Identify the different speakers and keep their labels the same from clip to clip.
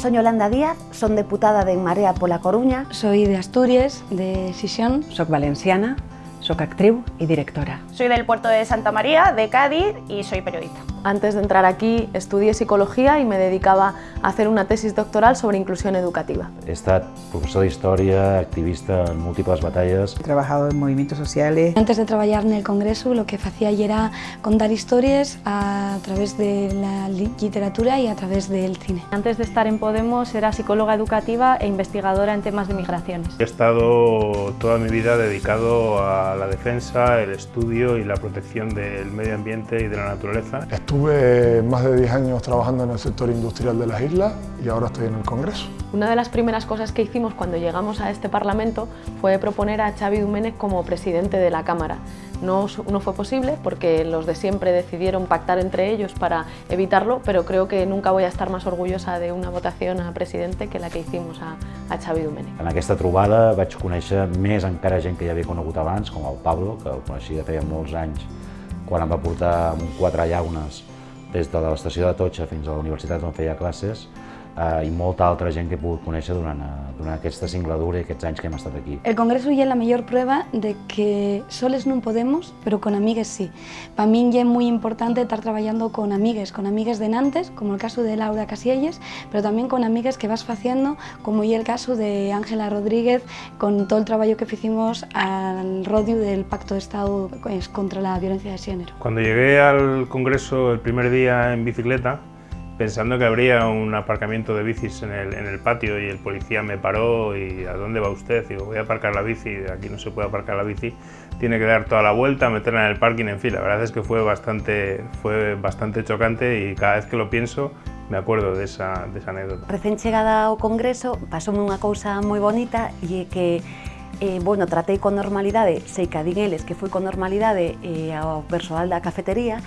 Speaker 1: Soy Yolanda Díaz, son deputada de En Marea pola Coruña.
Speaker 2: Soy de Asturias, de Sisión.
Speaker 3: Soc valenciana, soc actriu y directora.
Speaker 4: Soy del puerto de Santa María, de Cádiz, y soy periodista.
Speaker 5: Antes de entrar aquí estudié psicología y me dedicaba a hacer una tesis doctoral sobre inclusión educativa.
Speaker 6: He estat professor d'història, activista en múltiples batalles.
Speaker 7: He trabajado en movimientos sociales.
Speaker 2: Antes de trabajar en el Congreso lo que hacía era contar historias a través de la literatura y a través del cine.
Speaker 8: Antes de estar en Podemos era psicóloga educativa e investigadora en temas de migraciones.
Speaker 9: He estado toda mi vida dedicado a la defensa, el estudio y la protección del medio ambiente y de la naturaleza.
Speaker 10: Estuve más de 10 años trabajando en el sector industrial de las islas y ahora estoy en el Congreso.
Speaker 5: Una de las primeras cosas que hicimos cuando llegamos a este Parlamento fue proponer a Xavi Domènech como presidente de la Cámara. No, no fue posible porque los de siempre decidieron pactar entre ellos para evitarlo, pero creo que nunca voy a estar más orgullosa de una votación a presidente que la que hicimos a, a Xavi Domènech.
Speaker 6: En aquesta trobada vaig conèixer més encara gent que ja havia conegut abans, com el Pablo, que el coneixia feia molts anys, quan em va portar amb quatre llaunes des de l'estació de Totxa fins a la universitat on feia classes, eh, i molta altra gent que he pogut conèixer durant, eh, durant aquesta singladura i aquests anys que hem estat aquí.
Speaker 2: El Congreso ya es la mayor prueba de que soles no podemos, pero con amigues sí. Para mí ya es muy importante estar trabajando con amigues, con amigues de Nantes, como el caso de Laura Casielles, pero también con amigues que vas haciendo, como y el caso de Ángela Rodríguez, con todo el trabajo que hicimos al rodio del Pacto de Estado contra la violencia de género.
Speaker 9: Cuando llegué al Congreso el primer día en bicicleta, pensando que habría un aparcamiento de bicis en el, en el, patio y el policía me paró y ¿a dónde va usted? Digo, voy a aparcar la bici, aquí no se puede aparcar la bici, tiene que dar toda la vuelta, meterla en el parking, en fin, la verdad es que fue bastante, fue bastante chocante y cada vez que lo pienso me acuerdo de esa, de esa anécdota.
Speaker 1: Recén chegada ao Congreso pasoume unha cousa moi bonita e que eh, bueno, tratei con normalidade, sei que a que fui con normalidade eh, ao persoal da cafetería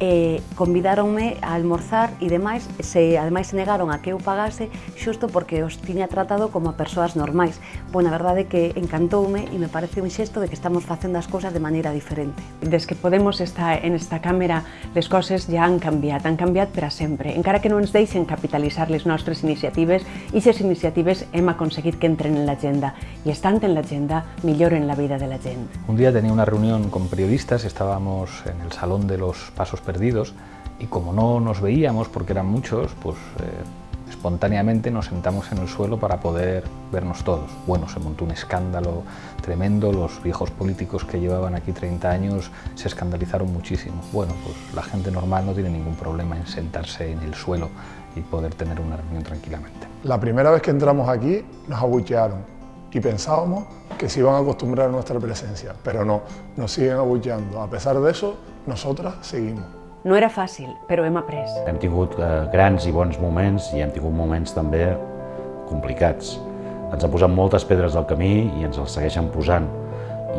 Speaker 1: eh, convidáronme a almorzar e demais, se ademais se negaron a que eu pagase xusto porque os tiña tratado como a persoas normais. Pois bueno, a verdade é que encantoume e me parece un xesto de que estamos facendo as cousas de maneira diferente.
Speaker 3: Des que Podemos está en esta cámara, les coses ja han canviat, han canviat per a sempre. Encara que no ens deixen capitalitzar les nostres iniciatives, aquestes iniciatives hem aconseguit que entren en l'agenda i estant en l'agenda milloren la vida de la gent.
Speaker 11: Un dia tenia una reunió con periodistas, estábamos en el Salón de los Pasos perdidos y como no nos veíamos porque eran muchos, pues eh, espontáneamente nos sentamos en el suelo para poder vernos todos. Bueno, se montó un escándalo tremendo, los viejos políticos que llevaban aquí 30 años se escandalizaron muchísimo. Bueno, pues la gente normal no tiene ningún problema en sentarse en el suelo y poder tener una reunión tranquilamente.
Speaker 10: La primera vez que entramos aquí nos abuchearon y pensábamos que se iban a acostumbrar a nuestra presencia, pero no, nos siguen abucheando. A pesar de eso, nosotras seguimos.
Speaker 3: No era fàcil, però hem après.
Speaker 6: Hem tingut eh, grans i bons moments i hem tingut moments també complicats. Ens han posat moltes pedres al camí i ens els segueixen posant.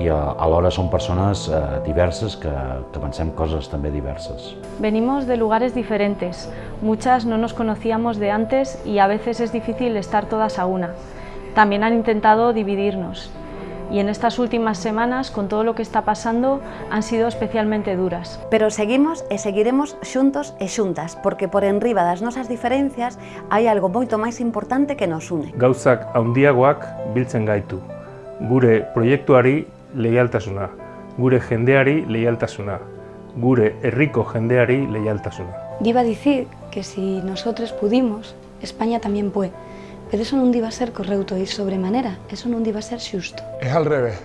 Speaker 6: I eh, alhora són persones eh, diverses que, que pensem coses també diverses.
Speaker 8: Venimos de lugares diferentes. Muchas no nos conocíamos de antes y a veces es difícil estar todas a una. También han intentado dividirnos y en estas últimas semanas, con todo lo que está pasando, han sido especialmente duras.
Speaker 1: Pero seguimos e seguiremos xuntos e xuntas, porque por enriba das nosas diferencias hai algo moito máis importante que nos une.
Speaker 9: Gauzak handiagoak biltzen gaitu. Gure proiektuari leialtasuna, gure jendeari leialtasuna, gure herriko jendeari leialtasuna.
Speaker 2: Iba a decir que si nosotros pudimos, España también puede. Pero eso non diva ser correcto y sobremanera, eso non diva ser xusto.
Speaker 10: Es al revés.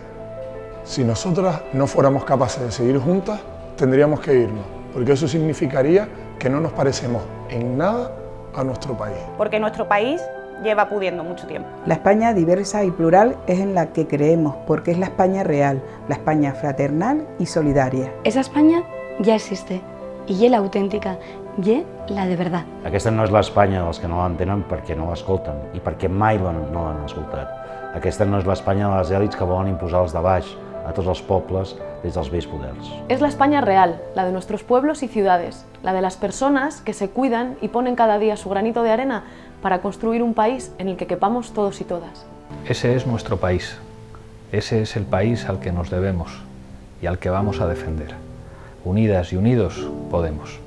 Speaker 10: Si nosotras no fuéramos capaces de seguir juntas, tendríamos que irnos, porque eso significaría que no nos parecemos en nada a nuestro país.
Speaker 4: Porque nuestro país lleva pudiendo mucho tiempo.
Speaker 7: La España diversa y plural es en la que creemos, porque es la España real, la España fraternal y solidaria.
Speaker 2: Esa España ya existe, i és l'autèntica, i la de verdad.
Speaker 6: Aquesta no és l'Espanya dels que no l'entenen perquè no l'escolten i perquè mai no l'han escoltat. Aquesta no és l'Espanya de les èlits que volen imposar els de baix a tots els pobles des dels vells poders.
Speaker 5: Es la España real, la de nuestros pueblos y ciudades, la de las personas que se cuidan y ponen cada día su granito de arena para construir un país en el que quepamos todos y todas.
Speaker 11: Ese es nuestro país. Ese es el país al que nos debemos y al que vamos a defender. Unidas y unidos podemos.